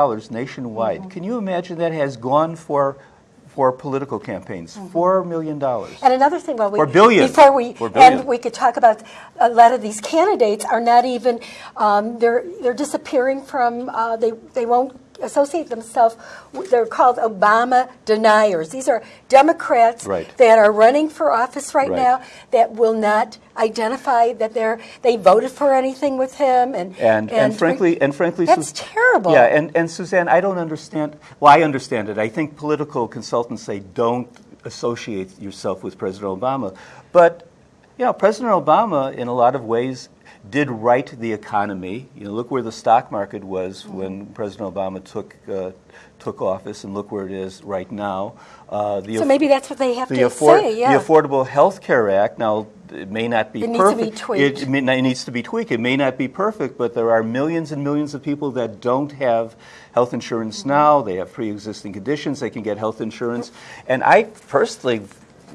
dollars nationwide. Mm-hmm. Can you imagine that has gone for for political campaigns? Four million dollars. And another thing, well, we, Or billion. before we and we could talk about a lot of these candidates are not even um, they're they're disappearing from uh, they they won't associate themselves. They're called Obama deniers. These are Democrats Right. that are running for office right, Right. now that will not identify that they're they voted for anything with him and And, and, frankly, and frankly, that's Sus- terrible. Yeah, and, and Suzanne, I don't understand. Well, I understand it. I think political consultants say don't associate yourself with President Obama, but know, President Obama, in a lot of ways, did right the economy. You know, look where the stock market was when President Obama took uh, took office, and look where it is right now. Uh, the so maybe that's what they have the, to Afford- say. Yeah. the Affordable Health Care Act, now, it may not be It needs to be perfect. tweaked. It, may it needs to be tweaked. It may not be perfect, but there are millions and millions of people that don't have health insurance Mm-hmm. now. They have pre-existing conditions. They can get health insurance. And I personally,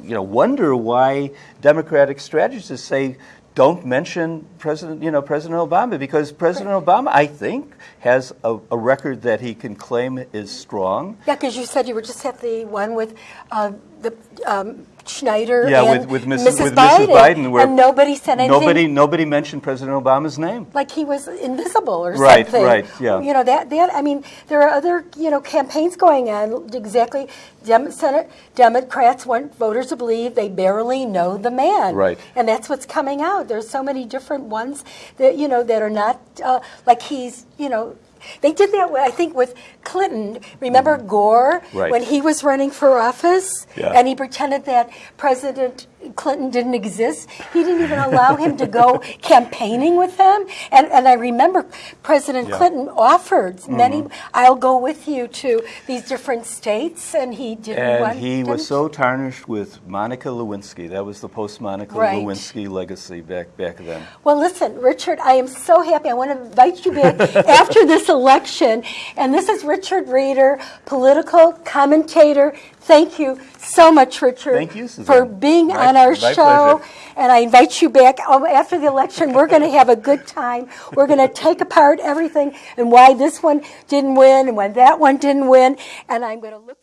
you know, wonder why Democratic strategists say, don't mention President, you know, President Obama, because President Obama, I think, has a, a record that he can claim is strong. Yeah, because you said you were just at the one with uh, the um, Schneider Yeah, and with, with, Mrs., Mrs. with Biden, Mrs. Biden, where and nobody said anything. nobody nobody mentioned President Obama's name. like he was invisible or Right, something. Right, right, yeah. You know that that I mean there are other you know campaigns going on exactly. Dem- Senate Democrats want voters to believe they barely know the man. Right. And that's what's coming out. There's so many different ones that you know that are not uh, like he's you know. They did that, I think, with Clinton. Remember Gore Mm-hmm. Right. when he was running for office, Yeah. and he pretended that President Clinton didn't exist. He didn't even allow him to go campaigning with him. And and I remember President Yeah. Clinton offered mm-hmm. many. I'll go with you to these different states, and he didn't. And want, he was didn't- so tarnished with Monica Lewinsky. That was the post Monica Right. Lewinsky legacy back back then. Well, listen, Richard, I am so happy. I want to invite you back after this election. And this is Richard Reeder, political commentator. Thank you so much, Richard, Thank you, for being My- on our show. pleasure. And I invite you back um, after the election. We're going to have a good time. We're going to take apart everything and why this one didn't win and why that one didn't win. And I'm going to look.